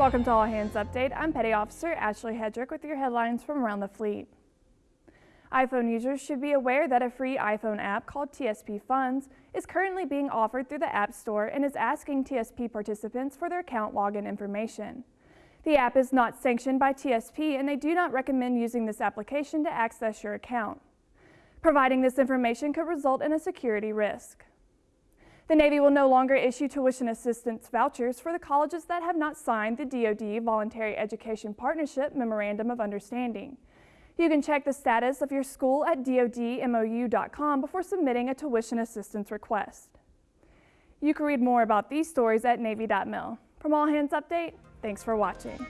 Welcome to All Hands Update. I'm Petty Officer Ashley Hedrick with your headlines from around the fleet. iPhone users should be aware that a free iPhone app called TSP Funds is currently being offered through the App Store and is asking TSP participants for their account login information. The app is not sanctioned by TSP and they do not recommend using this application to access your account. Providing this information could result in a security risk. The Navy will no longer issue tuition assistance vouchers for the colleges that have not signed the DoD Voluntary Education Partnership Memorandum of Understanding. You can check the status of your school at dodmou.com before submitting a tuition assistance request. You can read more about these stories at Navy.mil. From All Hands Update, thanks for watching.